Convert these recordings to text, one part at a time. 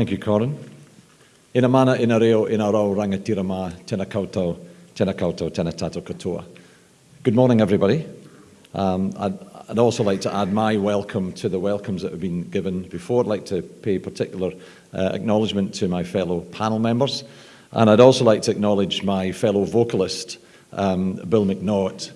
Thank you, Corin. Ina mana ina reo ina rau rangatira mā, tēnā koutou, tēnā koutou, tēnā tātou katoa. Good morning, everybody. Um, I'd, I'd, also like to add my welcome to the welcomes that have been given before. I'd like to pay particular uh, acknowledgement to my fellow panel members. And I'd also like to acknowledge my fellow vocalist, um, Bill Macnaught.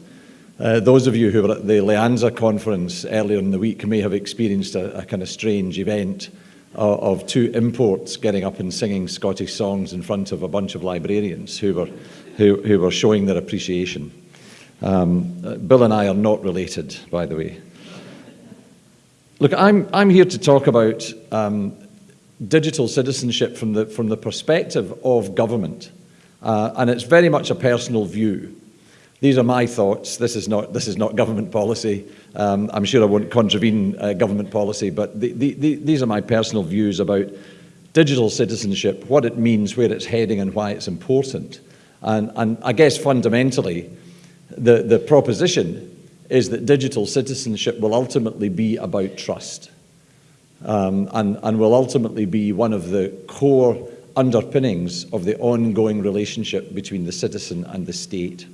Uh, those of you who were at the LIANZA conference earlier in the week may have experienced a, a kind of strange event of, of two imports getting up and singing Scottish songs in front of a bunch of librarians who were, who, who were showing their appreciation. Um, uh, Bill and I are not related, by the way. Look, I'm, I'm here to talk about um, digital citizenship from the, from the perspective of government. Uh, and it's very much a personal view. These are my thoughts. This is not, this is not government policy. Um, I'm sure I won't contravene uh, government policy, but the, the, the, these are my personal views about digital citizenship, what it means, where it's heading and why it's important. And, and I guess fundamentally, the, the proposition is that digital citizenship will ultimately be about trust um, and, and will ultimately be one of the core underpinnings of the ongoing relationship between the citizen and the state.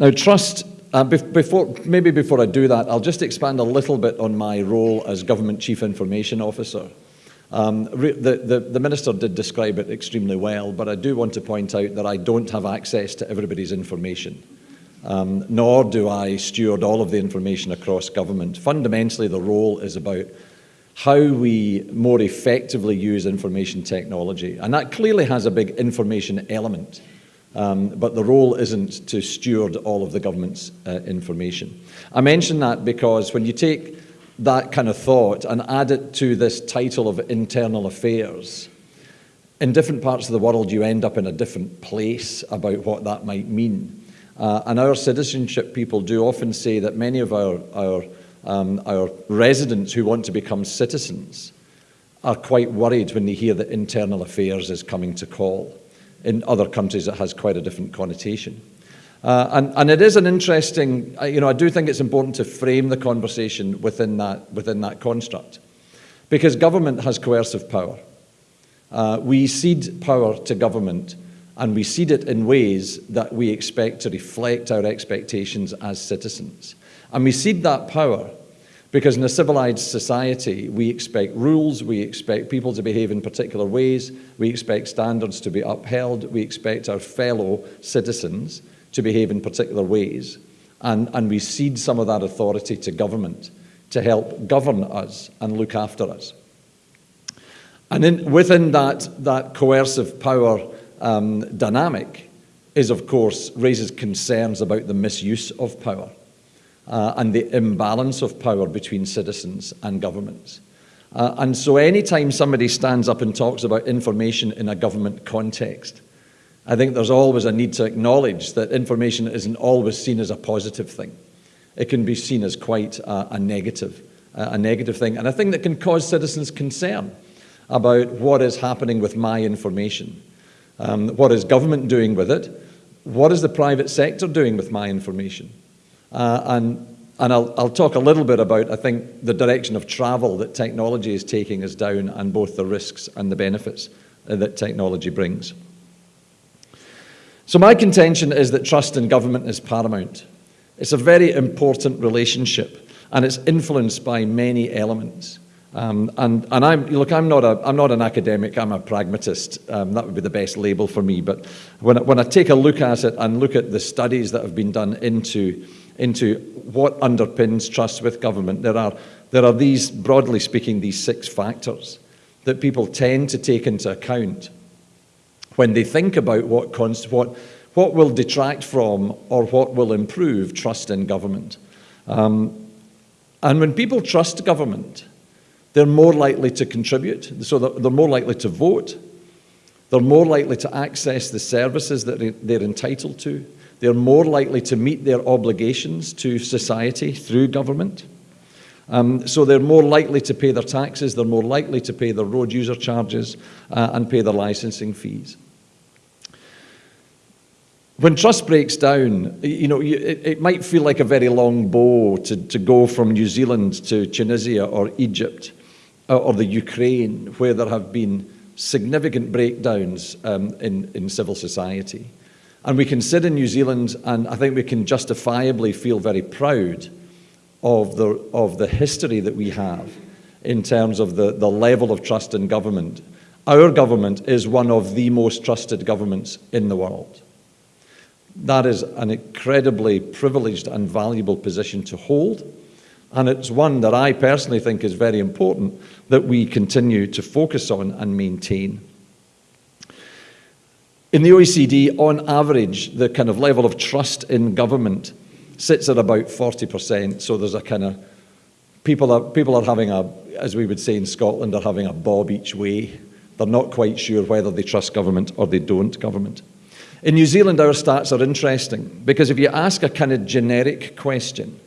Now, trust, uh, before, maybe before I do that, I'll just expand a little bit on my role as Government Chief Information Officer. Um, the, the, the, Minister did describe it extremely well, but I do want to point out that I don't have access to everybody's information, um, nor do I steward all of the information across government. Fundamentally, the role is about how we more effectively use information technology, and that clearly has a big information element. Um, but the role isn't to steward all of the government's uh, information. I mention that because when you take that kind of thought and add it to this title of internal affairs, in different parts of the world you end up in a different place about what that might mean. Uh, and our citizenship people do often say that many of our, our, um, our residents who want to become citizens are quite worried when they hear that internal affairs is coming to call in other countries it has quite a different connotation. Uh, and, and it is an interesting, you know, I do think it's important to frame the conversation within that, within that construct. Because government has coercive power. Uh, we cede power to government and we cede it in ways that we expect to reflect our expectations as citizens. And we cede that power because in a civilized society, we expect rules, we expect people to behave in particular ways, we expect standards to be upheld, we expect our fellow citizens to behave in particular ways. And, and we cede some of that authority to government to help govern us and look after us. And in, within that, that coercive power um, dynamic is, of course, raises concerns about the misuse of power uh, and the imbalance of power between citizens and governments. Uh, and so anytime somebody stands up and talks about information in a government context, I think there's always a need to acknowledge that information isn't always seen as a positive thing. It can be seen as quite a, a negative, a negative thing, and a thing that can cause citizens concern about what is happening with my information. Um, what is government doing with it? What is the private sector doing with my information? Uh, and and I'll, I'll talk a little bit about, I think, the direction of travel that technology is taking us down and both the risks and the benefits uh, that technology brings. So my contention is that trust in government is paramount. It's a very important relationship and it's influenced by many elements. Um, and and I'm, look, I'm not, a, I'm not an academic, I'm a pragmatist. Um, that would be the best label for me. But when, when I take a look at it and look at the studies that have been done into into what underpins trust with government, there are, there are these, broadly speaking, these six factors that people tend to take into account when they think about what, what, what will detract from or what will improve trust in government. Um, and when people trust government, they're more likely to contribute, so they're more likely to vote, they're more likely to access the services that they're entitled to, they're more likely to meet their obligations to society through government. Um, so they're more likely to pay their taxes, they're more likely to pay their road user charges uh, and pay their licensing fees. When trust breaks down, you know, it, it might feel like a very long bow to, to go from New Zealand to Tunisia or Egypt or the Ukraine, where there have been significant breakdowns um, in, in civil society. And we can sit in New Zealand, and I think we can justifiably feel very proud of the, of the history that we have in terms of the, the level of trust in government. Our government is one of the most trusted governments in the world. That is an incredibly privileged and valuable position to hold. And it's one that I personally think is very important that we continue to focus on and maintain. In the OECD, on average, the kind of level of trust in government sits at about 40%. So there's a kind of, people are, people are having a, as we would say in Scotland, are having a bob each way. They're not quite sure whether they trust government or they don't government. In New Zealand, our stats are interesting because if you ask a kind of generic question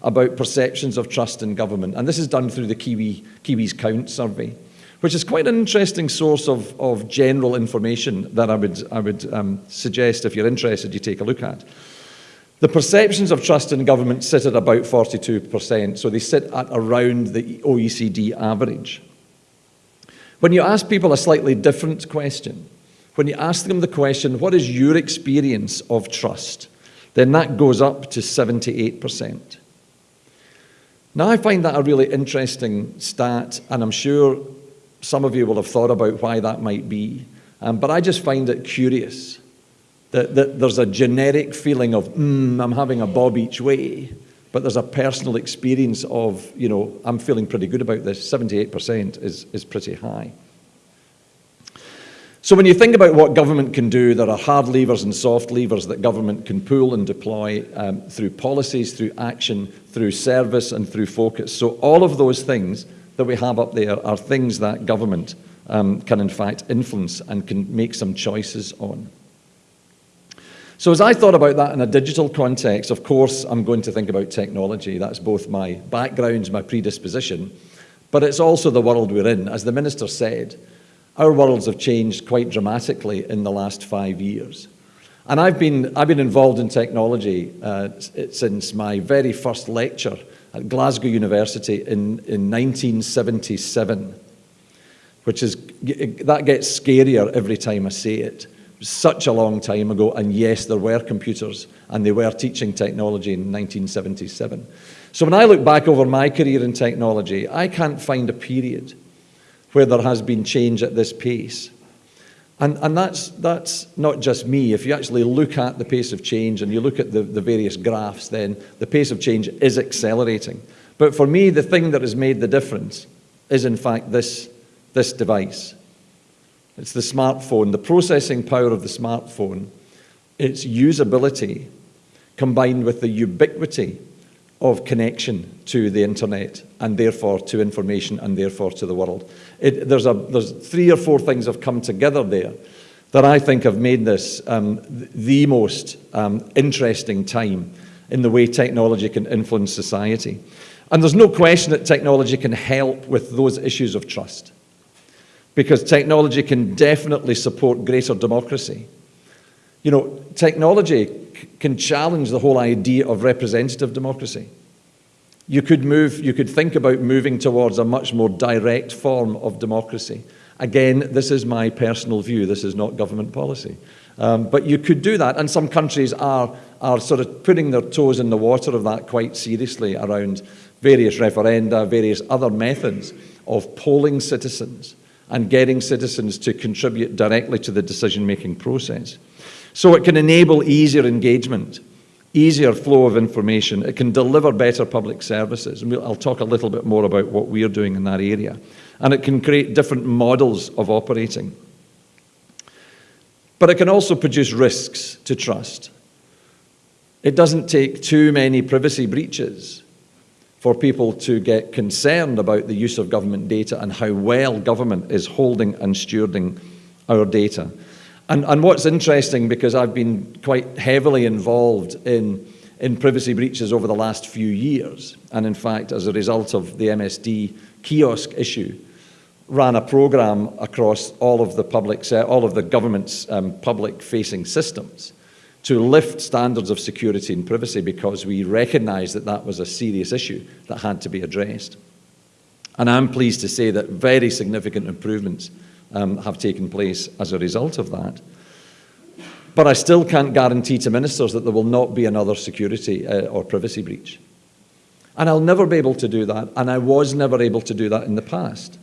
about perceptions of trust in government, and this is done through the Kiwi, Kiwis Count survey, which is quite an interesting source of, of general information that I would, I would um, suggest, if you're interested, you take a look at. The perceptions of trust in government sit at about 42%, so they sit at around the OECD average. When you ask people a slightly different question, when you ask them the question, what is your experience of trust? Then that goes up to 78%. Now, I find that a really interesting stat, and I'm sure some of you will have thought about why that might be. Um, but I just find it curious that, that there's a generic feeling of, mm, I'm having a bob each way, but there's a personal experience of, you know, I'm feeling pretty good about this. 78% is, is pretty high. So when you think about what government can do, there are hard levers and soft levers that government can pull and deploy um, through policies, through action, through service and through focus. So all of those things that we have up there are things that government um, can in fact influence and can make some choices on. So as I thought about that in a digital context, of course, I'm going to think about technology. That's both my background, my predisposition, but it's also the world we're in. As the Minister said, our worlds have changed quite dramatically in the last five years. And I've been, I've been involved in technology uh, since my very first lecture at Glasgow University in, in 1977, which is, that gets scarier every time I say it. it such a long time ago, and yes, there were computers, and they were teaching technology in 1977. So when I look back over my career in technology, I can't find a period where there has been change at this pace. And, and that's, that's not just me. If you actually look at the pace of change and you look at the, the various graphs, then the pace of change is accelerating. But for me, the thing that has made the difference is, in fact, this, this device. It's the smartphone, the processing power of the smartphone, its usability, combined with the ubiquity of connection to the internet and therefore to information and therefore to the world. It, there's, a, there's three or four things have come together there that I think have made this um, the most um, interesting time in the way technology can influence society. And there's no question that technology can help with those issues of trust because technology can definitely support greater democracy. You know, technology can challenge the whole idea of representative democracy. You could move, you could think about moving towards a much more direct form of democracy. Again, this is my personal view, this is not government policy. Um, but you could do that, and some countries are, are sort of putting their toes in the water of that quite seriously around various referenda, various other methods of polling citizens and getting citizens to contribute directly to the decision-making process. So it can enable easier engagement, easier flow of information. It can deliver better public services. And I'll talk a little bit more about what we're doing in that area. And it can create different models of operating. But it can also produce risks to trust. It doesn't take too many privacy breaches for people to get concerned about the use of government data and how well government is holding and stewarding our data. And, and what's interesting, because I've been quite heavily involved in, in privacy breaches over the last few years, and in fact, as a result of the MSD kiosk issue, ran a program across all of the public, all of the government's um, public-facing systems to lift standards of security and privacy because we recognised that that was a serious issue that had to be addressed. And I'm pleased to say that very significant improvements um, have taken place as a result of that. But I still can't guarantee to ministers that there will not be another security uh, or privacy breach. And I'll never be able to do that, and I was never able to do that in the past.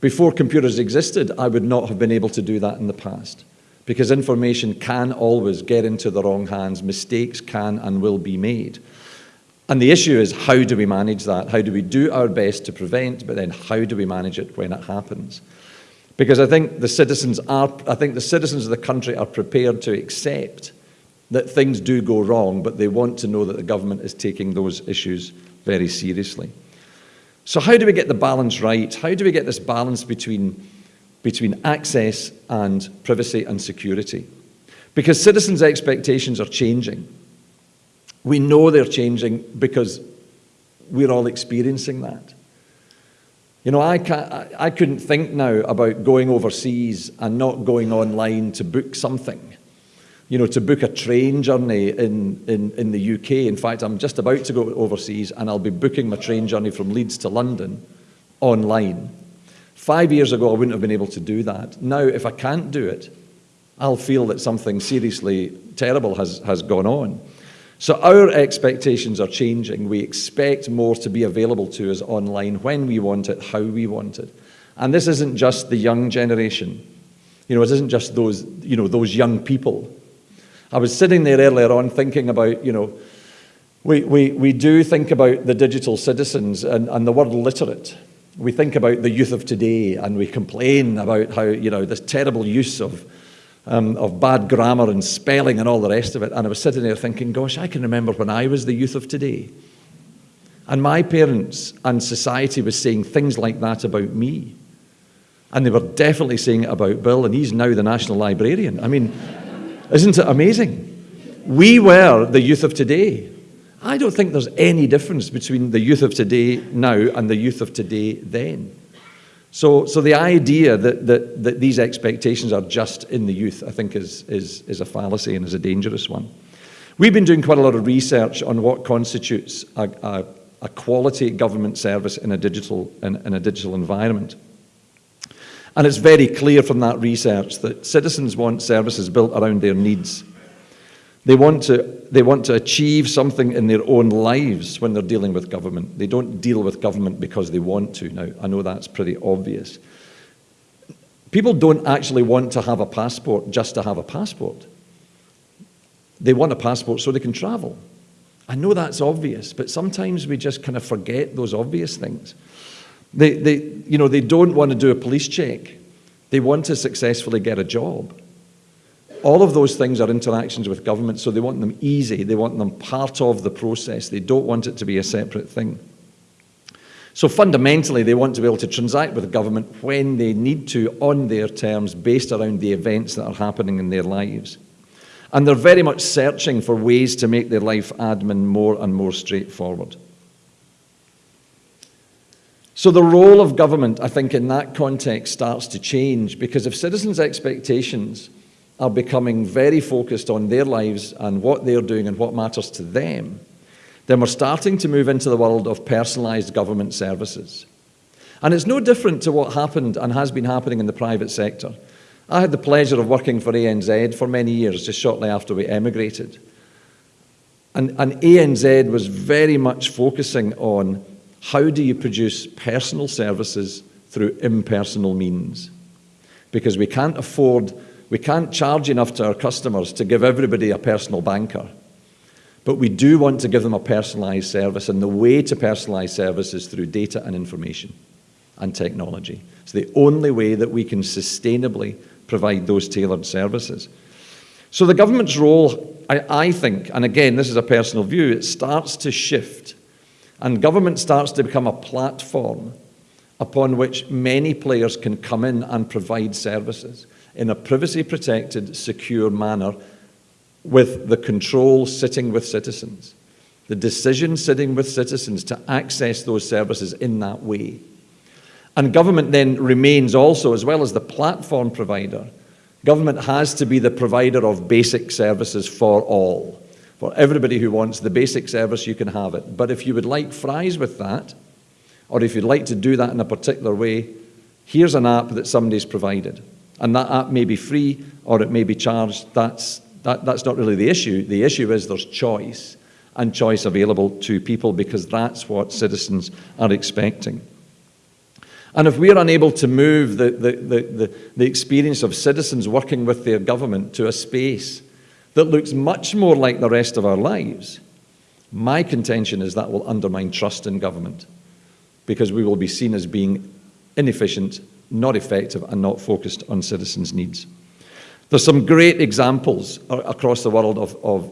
Before computers existed, I would not have been able to do that in the past because information can always get into the wrong hands, mistakes can and will be made. And the issue is how do we manage that? How do we do our best to prevent, but then how do we manage it when it happens? Because I think the citizens are, I think the citizens of the country are prepared to accept that things do go wrong, but they want to know that the government is taking those issues very seriously. So how do we get the balance right? How do we get this balance between, between access and privacy and security? Because citizens' expectations are changing. We know they're changing because we're all experiencing that. You know, I, can't, I couldn't think now about going overseas and not going online to book something. You know, to book a train journey in, in, in the UK. In fact, I'm just about to go overseas and I'll be booking my train journey from Leeds to London online. Five years ago, I wouldn't have been able to do that. Now, if I can't do it, I'll feel that something seriously terrible has, has gone on. So our expectations are changing. We expect more to be available to us online when we want it, how we want it. And this isn't just the young generation. You know, it isn't just those, you know, those young people. I was sitting there earlier on thinking about, you know, we, we, we do think about the digital citizens and, and the word literate. We think about the youth of today and we complain about how, you know, this terrible use of um, of bad grammar and spelling and all the rest of it. And I was sitting there thinking, gosh, I can remember when I was the youth of today. And my parents and society was saying things like that about me. And they were definitely saying it about Bill, and he's now the national librarian. I mean, isn't it amazing? We were the youth of today. I don't think there's any difference between the youth of today now and the youth of today then. So, so the idea that, that, that these expectations are just in the youth, I think, is, is, is a fallacy and is a dangerous one. We've been doing quite a lot of research on what constitutes a, a, a quality government service in a, digital, in, in a digital environment. And it's very clear from that research that citizens want services built around their needs they want, to, they want to achieve something in their own lives when they're dealing with government. They don't deal with government because they want to. Now, I know that's pretty obvious. People don't actually want to have a passport just to have a passport. They want a passport so they can travel. I know that's obvious, but sometimes we just kind of forget those obvious things. They, they, you know, they don't want to do a police check. They want to successfully get a job. All of those things are interactions with government, so they want them easy. They want them part of the process. They don't want it to be a separate thing. So fundamentally, they want to be able to transact with the government when they need to on their terms based around the events that are happening in their lives. And they're very much searching for ways to make their life admin more and more straightforward. So the role of government, I think, in that context starts to change because if citizens' expectations are becoming very focused on their lives and what they're doing and what matters to them, then we're starting to move into the world of personalised government services. And it's no different to what happened and has been happening in the private sector. I had the pleasure of working for ANZ for many years, just shortly after we emigrated. And, and ANZ was very much focusing on how do you produce personal services through impersonal means? Because we can't afford we can't charge enough to our customers to give everybody a personal banker. But we do want to give them a personalised service, and the way to personalise service is through data and information and technology. It's the only way that we can sustainably provide those tailored services. So the government's role, I, I think, and again, this is a personal view, it starts to shift. And government starts to become a platform upon which many players can come in and provide services in a privacy protected, secure manner with the control sitting with citizens, the decision sitting with citizens to access those services in that way. And government then remains also, as well as the platform provider, government has to be the provider of basic services for all. For everybody who wants the basic service, you can have it. But if you would like fries with that, or if you'd like to do that in a particular way, here's an app that somebody's provided. And that app may be free or it may be charged. That's, that, that's not really the issue. The issue is there's choice and choice available to people because that's what citizens are expecting. And if we're unable to move the, the, the, the, experience of citizens working with their government to a space that looks much more like the rest of our lives, my contention is that will undermine trust in government because we will be seen as being inefficient, not effective, and not focused on citizens' needs. There's some great examples across the world of, of,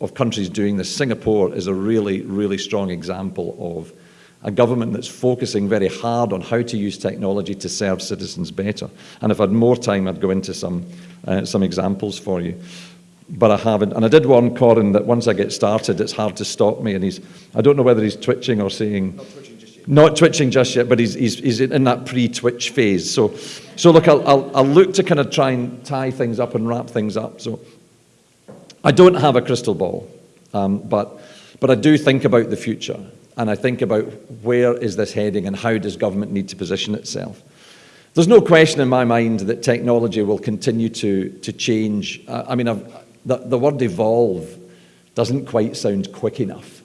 of countries doing this. Singapore is a really, really strong example of a government that's focusing very hard on how to use technology to serve citizens better. And if I had more time, I'd go into some, uh, some examples for you. But I haven't. And I did warn Corin that once I get started, it's hard to stop me. And he's, I don't know whether he's twitching or saying... Not twitching just yet. But he's, he's, he's in that pre-twitch phase. So, so look, I'll, I'll, I'll look to kind of try and tie things up and wrap things up. So I don't have a crystal ball, um, but, but I do think about the future and I think about where is this heading and how does government need to position itself. There's no question in my mind that technology will continue to, to change. Uh, I mean, the, the, word evolve doesn't quite sound quick enough.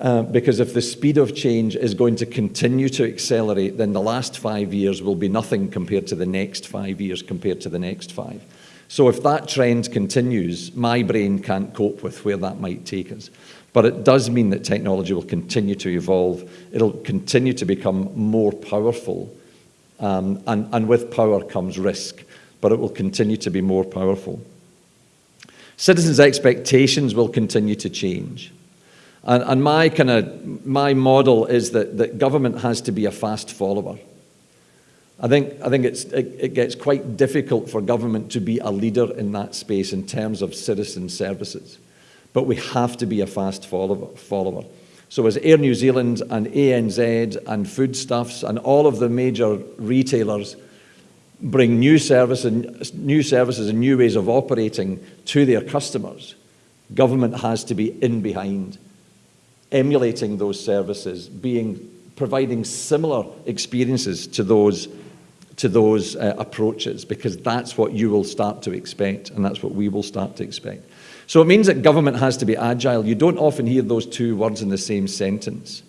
Uh, because if the speed of change is going to continue to accelerate, then the last five years will be nothing compared to the next five years compared to the next five. So if that trend continues, my brain can't cope with where that might take us. But it does mean that technology will continue to evolve. It'll continue to become more powerful. Um, and, and with power comes risk, but it will continue to be more powerful. Citizens' expectations will continue to change. And, and my kind of my model is that, that government has to be a fast follower. I think, I think it's, it, it, gets quite difficult for government to be a leader in that space in terms of citizen services but we have to be a fast follower. So as Air New Zealand and ANZ and Foodstuffs and all of the major retailers bring new, service and, new services and new ways of operating to their customers, government has to be in behind, emulating those services, being, providing similar experiences to those, to those uh, approaches, because that's what you will start to expect, and that's what we will start to expect. So it means that government has to be agile. You don't often hear those two words in the same sentence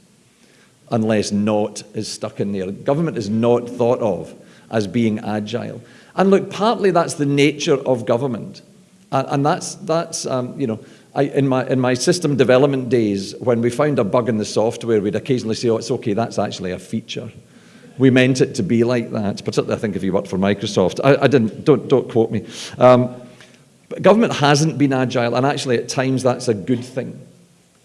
unless not is stuck in there. Government is not thought of as being agile. And look, partly that's the nature of government. And, and that's, that's um, you know, I, in, my, in my system development days, when we found a bug in the software, we'd occasionally say, oh, it's okay, that's actually a feature. We meant it to be like that, particularly I think if you worked for Microsoft. I, I didn't, don't, don't quote me. Um, but government hasn't been agile, and actually at times that's a good thing.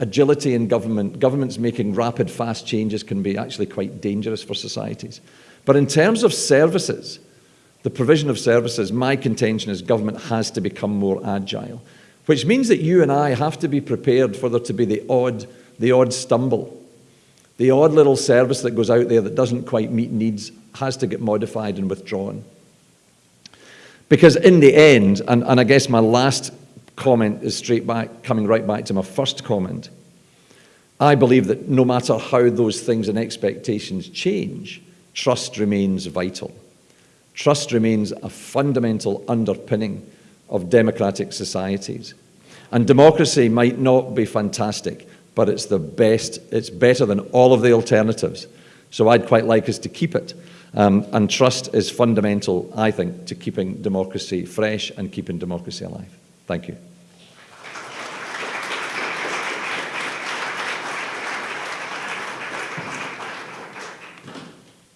Agility in government, governments making rapid, fast changes can be actually quite dangerous for societies. But in terms of services, the provision of services, my contention is government has to become more agile, which means that you and I have to be prepared for there to be the odd, the odd stumble. The odd little service that goes out there that doesn't quite meet needs has to get modified and withdrawn. Because in the end, and, and I guess my last comment is straight back, coming right back to my first comment, I believe that no matter how those things and expectations change, trust remains vital. Trust remains a fundamental underpinning of democratic societies. And democracy might not be fantastic, but it's the best, it's better than all of the alternatives. So I'd quite like us to keep it. Um, and trust is fundamental, I think, to keeping democracy fresh and keeping democracy alive. Thank you.